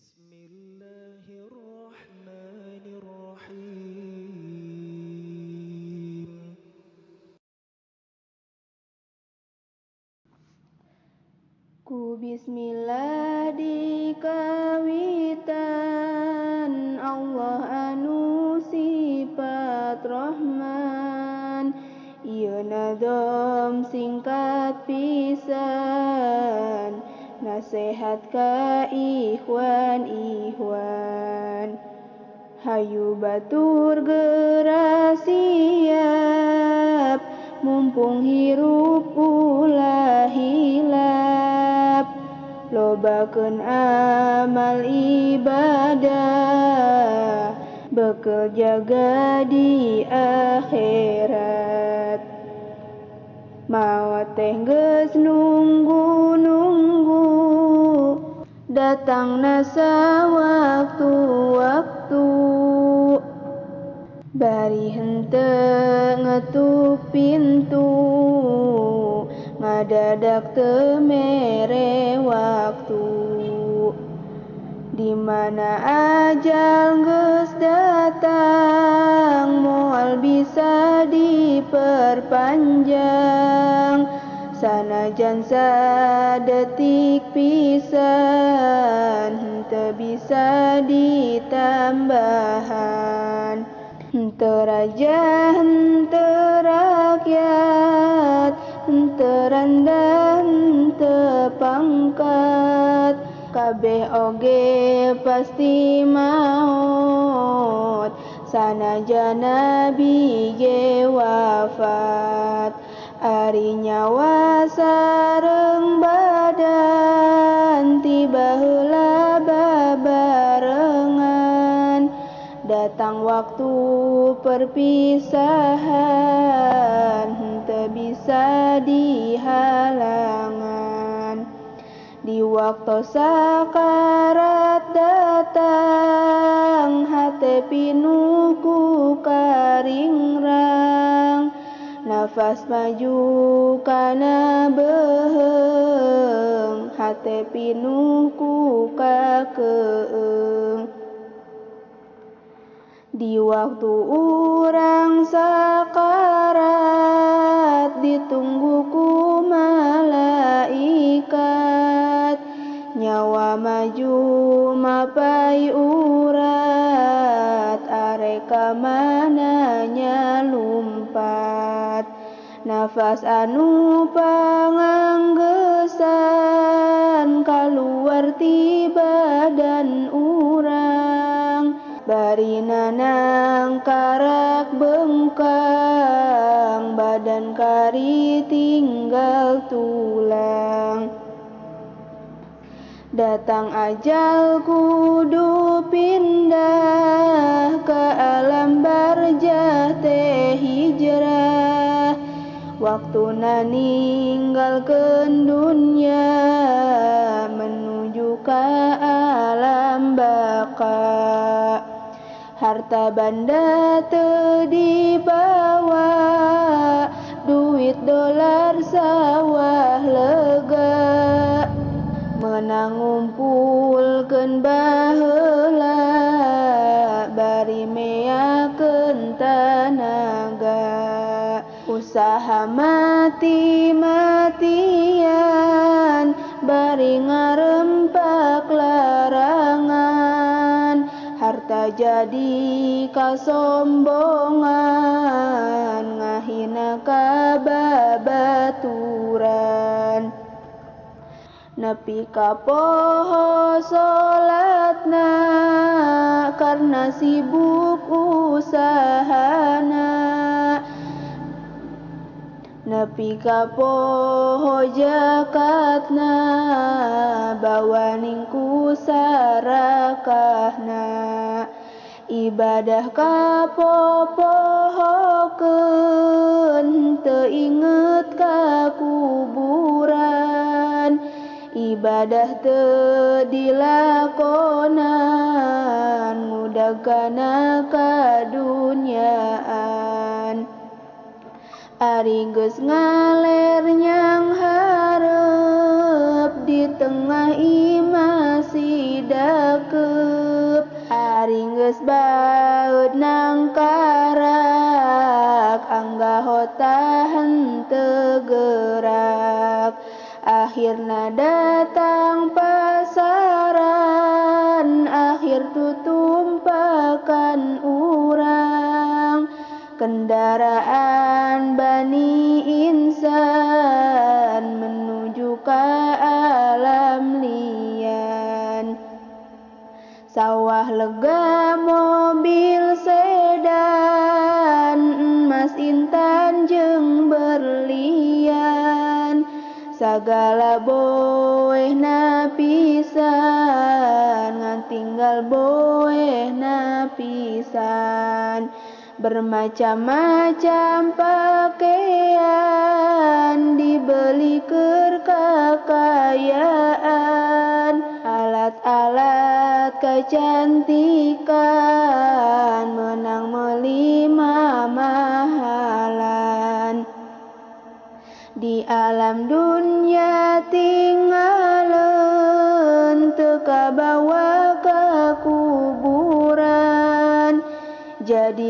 Bismillahirrahmanirrahim. Ku bismillah di kawitan Allah anu sifat Rahman iya Ieu singkat pisan Nasehat ka ikhwan ikhwan Hayu batur geura siap Mumpung hirup ulah hilap. Lobakeun amal ibadah Bekel jaga di akhirat. Maot teh nunggu-nunggu Datang nasa waktu-waktu Bari hente ngetuk pintu. Ngadadak temere waktu. Di mana ajal geus datang moal bisa diperpanjang sanajan sadetik pisan henteu bisa ditambahan. Henteu raja henteu rakyat henteu rendah henteu pangkat. Kabeh oge pasti maut sanajan nabi ge wafat ari nyawa sareng badan tiba heula babarengan. Datang waktu perpisahan henteu bisa dihalangan. Di waktu sakarat datang hate pinuh ku karingrang nafas maju kana beheung hate pinuh ku kakeung di waktu urang sakarat ditunggu ku malaikat. Nyawa maju mapai urat areka mananya nafas anu panganggesan kaluar ti badan urang. Bari nanang karak bengkang badan kari tinggal tulang. Datang ajal kudu pindah waktu ninggalkeun dunya menuju ka alam baka. Harta banda teu dibawa duit dolar sawah lega. Menang ngumpulkeun usaha mati-matian bari ngarempak larangan. Harta jadi kasombongan ngahina kababaturan nepi ka poho salatna karena sibuk usahana nepi ka poho jakatna bawaning ku sarakahna. Ibadah ka popohokeun teu inget ka kuburan ibadah teu dilakonan mudah kana kadunyaan ari geus ngaler nyang hareup di tengah imah sidak cekep Aringges baut nang karak Angga hotahan tegerak Akhirna datang pasaran Akhir tutumpakan urang Kendaraan Bani Insan menuju ke alam lian. Sawah lega mobil sedan Emas intan jeng berlian. Sagala boeh napisan Ngan tinggal boeh Bermacam-macam pakaian Dibeli kekayaan. Alat-alat kecantikan Menang melima mahalan. Di alam dunia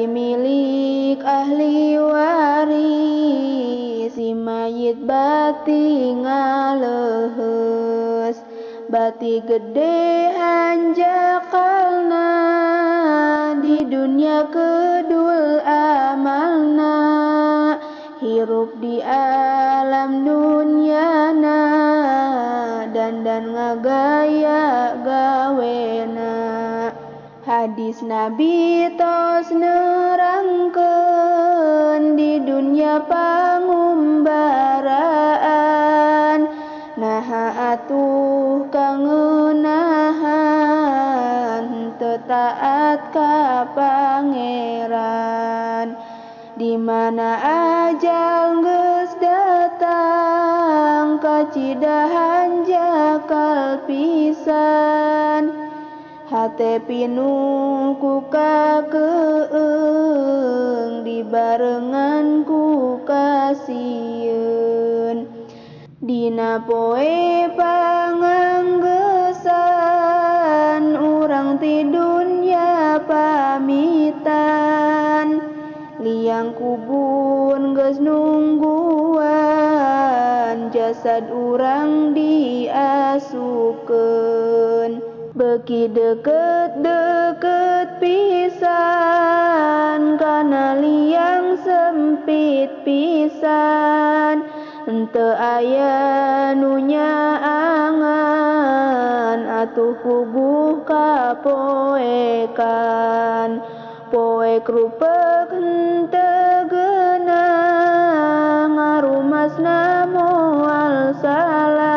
milik ahli waris si mayit bati ngalehes bati gede hanjakalna di dunia kedul amalna. Hirup di alam dunyana dan dan ngagaya gawena Hadis Nabi tos nerangkeun di dunia pangumbaraan. Naha atuh kangenahan tetaat ka pangeran di mana ajal geus datang kacidahan jakal pisan hate pinungku kakeung dibarengan ku kasieun. Dina poe panganggesan urang ti dunya pamitan. Liang kubun geus nungguan jasad urang diasukeun. Beki deket-deket pisan Kana liang sempit pisan. Ente aya nunya angan Atuh puguh kapoekan. Poek rupek hente genah Ngarumasna moal salah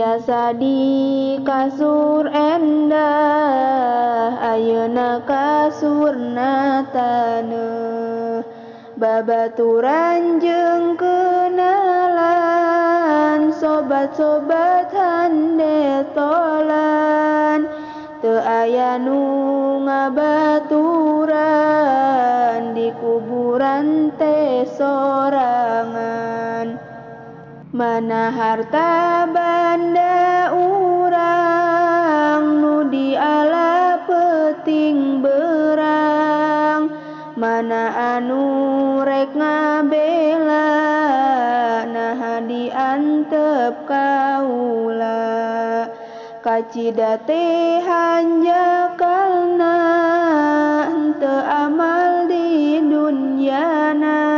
biasa di kasur endah ayeuna kasur taneuh babaturan jeung kenalan sobat-sobat hande tolan. Teu aya nu ngabaturan di kuburan teh sorangan mana harta banda urang nu diala peting berang. Mana anu rek ngabela nah diantep kaula. Kacida teh hanjakalna henteu amal di dunyana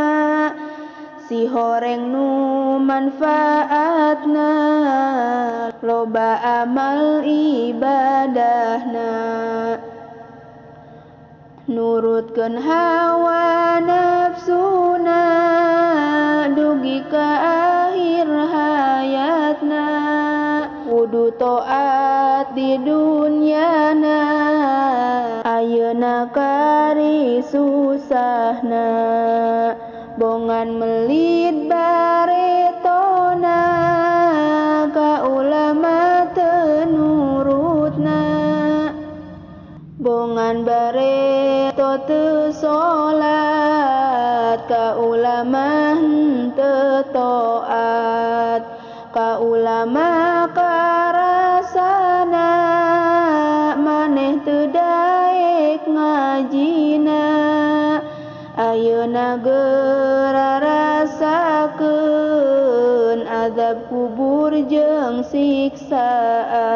si horeng nu manfaatna loba amal ibadahna. Nurutkeun hawa nafsuna dugi ka akhir hayatna. Kudu toat di dunyana ayeuna kari susahna bongan melit baretona ka ulama tenurutna. Bongan bareto teu salat ka ulama henteu jeung siksaan.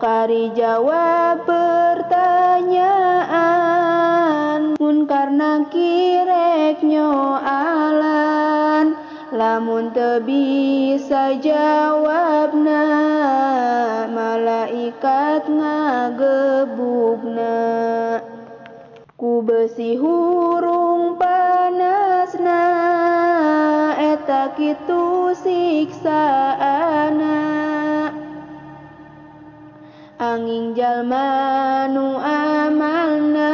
Kari jawab pertanyaan Mun karena kirek nyoalan Lamun teu bisa jawabna Malaikat ngagebugna. Ku besi hurung panasna Eta kitu siksaana Anging jalma nu amalna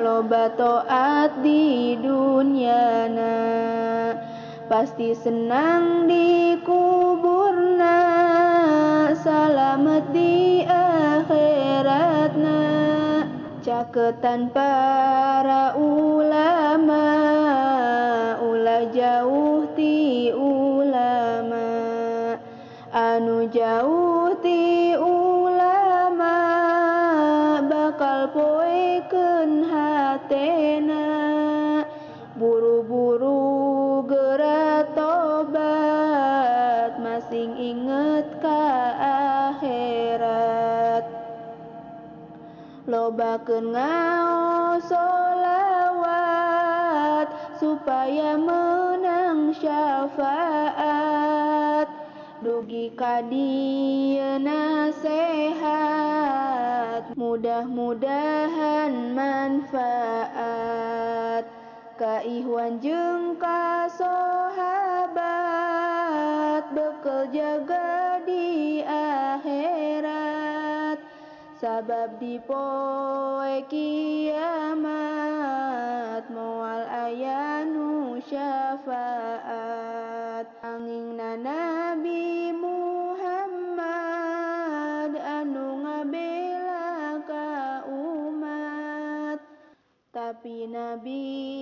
Loba toat di dunyana. Pasti senang di kuburna Salamet di akhiratna. Caketan para ulama Ulah jauh ti Ngaos solawat supaya menang syafaat. Dugi ka dieu nasehat mudah-mudahan manfaat. Ka Ikhwan jeung ka sahabat bekel jaga Sabab di poe kiamat Moal ayanu syafaat. Angin na Nabi Muhammad Anu ngabela ka umat. Tapi Nabi